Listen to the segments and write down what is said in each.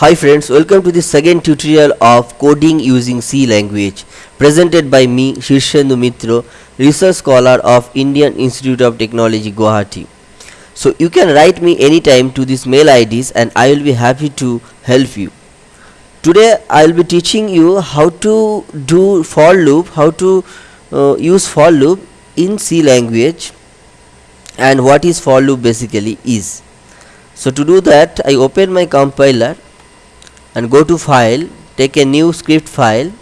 Hi friends, welcome to the second tutorial of coding using C language presented by me Shirshendu Mitro, research scholar of Indian Institute of Technology Guwahati. So you can write me anytime to these mail IDs and I will be happy to help you. Today I will be teaching you how to do for loop, how to uh, use for loop in C language and what is for loop basically is. So to do that I open my compiler and go to file take a new script file.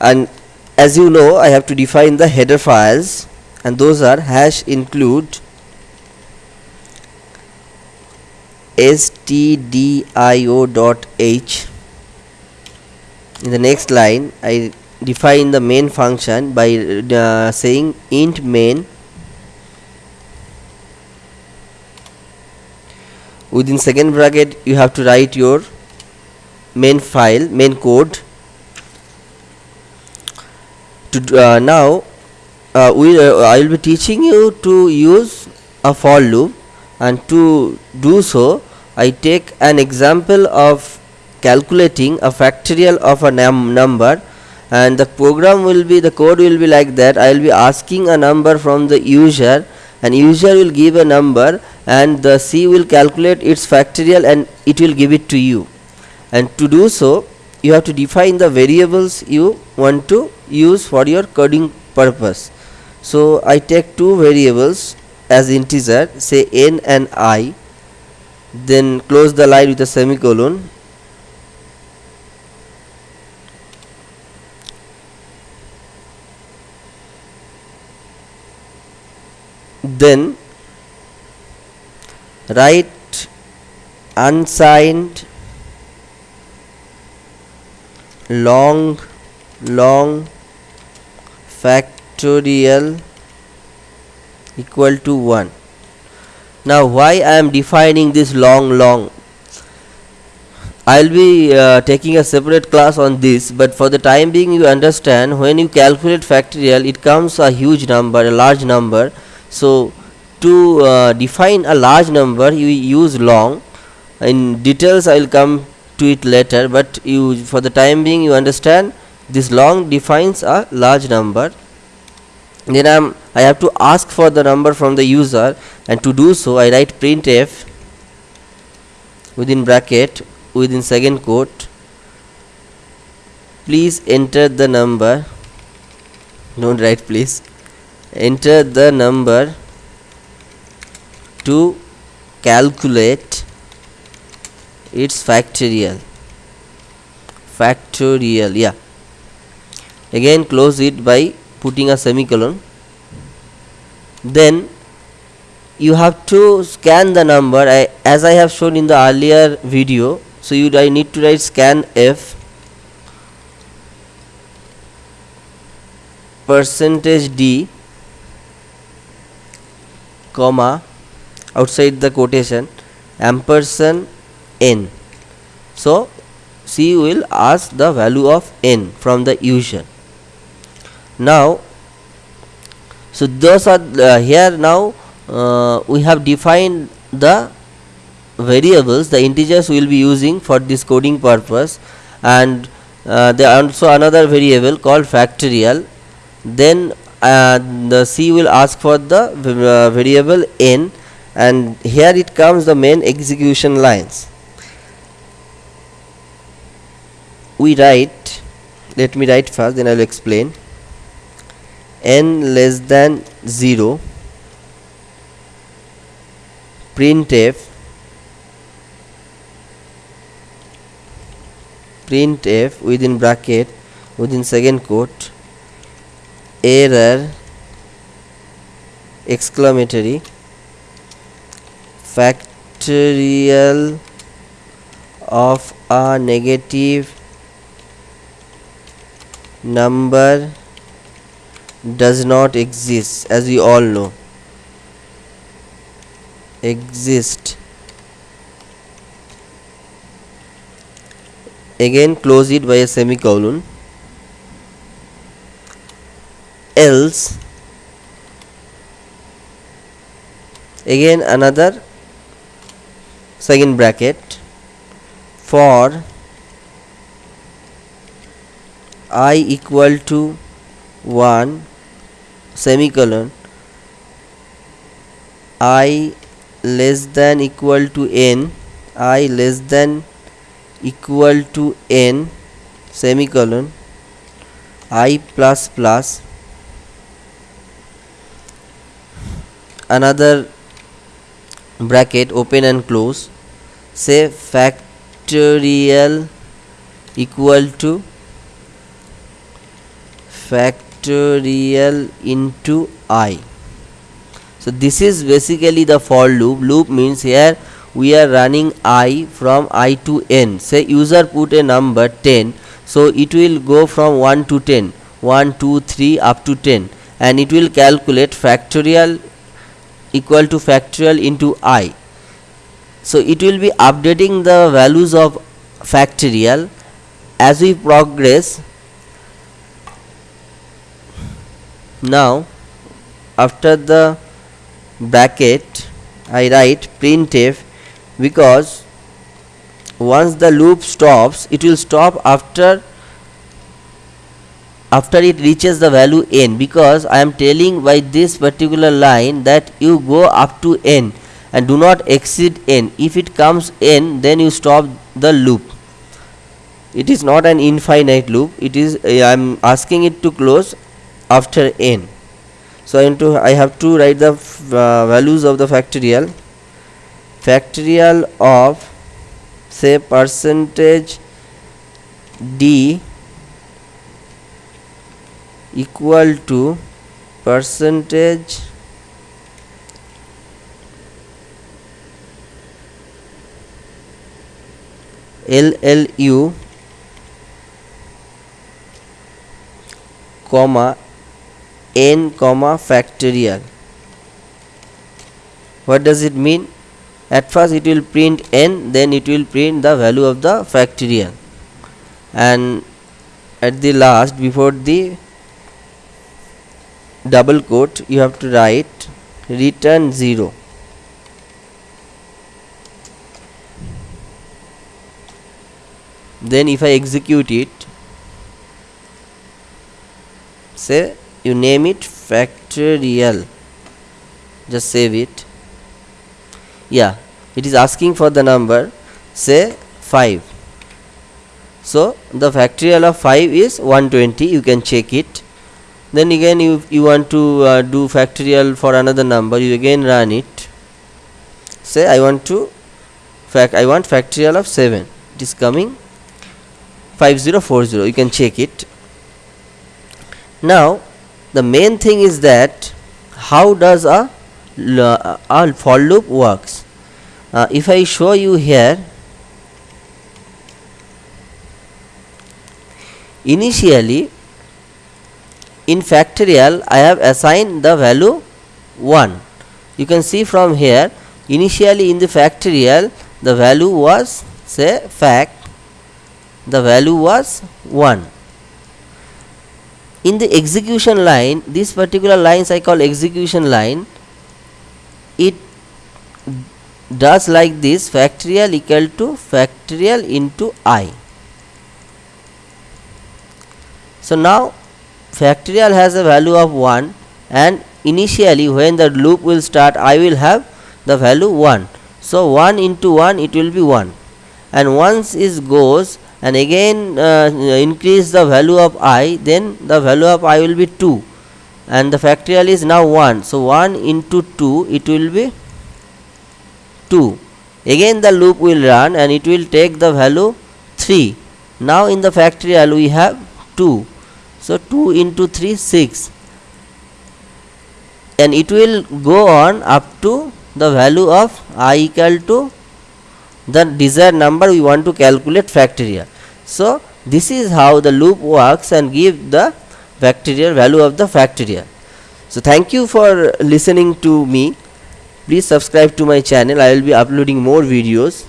And as you know I have to define the header files and those are hash include stdio.h in the next line I define the main function by uh, saying int main within second bracket you have to write your main file main code. To uh, now uh, we uh, I will be teaching you to use a for loop. And to do so I take an example of calculating a factorial of a num number. And the program will be the code will be like that. I will be asking a number from the user and user will give a number and the C will calculate its factorial and it will give it to you. And to do so you have to define the variables you want to use for your coding purpose. So I take two variables as integer say n and i then close the line with a semicolon then write unsigned long long factorial equal to 1 now why I am defining this long long? I'll be uh, taking a separate class on this but for the time being you understand when you calculate factorial it comes a huge number a large number so to uh, define a large number you use long. In details I will come to it later but you for the time being you understand this long defines a large number. Then I'm I have to ask for the number from the user and to do so I write printf within bracket within second quote. Please enter the number. Don't write please enter the number to calculate its factorial. Factorial yeah. Again close it by putting a semicolon. Then you have to scan the number. I, as I have shown in the earlier video so you I need to write scan f percentage d comma outside the quotation ampersand n. So C will ask the value of n from the user. Now so those are uh, here now uh, we have defined the variables the integers we will be using for this coding purpose. And uh, there also another variable called factorial. Then uh, the C will ask for the uh, variable n and here it comes the main execution lines. We write let me write first then I will explain. n less than 0 printf printf within bracket within second quote error exclamatory factorial of a negative number does not exist as we all know. Exist. Again close it by a semicolon else. Again another second bracket for i equal to 1 semicolon i less than equal to n i less than equal to n semicolon i plus plus another bracket open and close say factorial equal to factorial into i. So this is basically the for loop. Loop means here we are running i from i to n. Say user put a number 10 so it will go from 1 to 10 1 2 3 up to 10 and it will calculate factorial equal to factorial into i. So it will be updating the values of factorial as we progress. Now after the bracket I write printf because once the loop stops it will stop after after it reaches the value n because I am telling by this particular line that you go up to n and do not exceed n. If it comes n then you stop the loop. It is not an infinite loop. It is I am asking it to close after n. So I, to, I have to write the uh, values of the factorial. Factorial of say percentage d equal to percentage LLU comma n comma factorial. What does it mean? At first it will print n then it will print the value of the factorial. And at the last before the double quote you have to write return 0 then if I execute it say you name it factorial. Just save it. Yeah it is asking for the number say 5 so the factorial of 5 is 120 you can check it then again you you want to uh, do factorial for another number you again run it. Say I want to fact I want factorial of 7 it is coming 5040 you can check it. Now the main thing is that how does a, a for loop works? Uh, if I show you here initially in factorial I have assigned the value 1 you can see from here initially in the factorial the value was say fact the value was 1 in the execution line this particular lines I call execution line it does like this factorial equal to factorial into i. So now factorial has a value of 1 and initially when the loop will start I will have the value 1 so 1 into 1 it will be 1 and once it goes and again uh, increase the value of i then the value of i will be 2 and the factorial is now 1 so 1 into 2 it will be 2 again the loop will run and it will take the value 3 now in the factorial we have 2 so 2 into 3 6 and it will go on up to the value of i equal to the desired number we want to calculate factorial. So this is how the loop works and give the factorial value of the factorial. So thank you for listening to me. Please subscribe to my channel. I will be uploading more videos.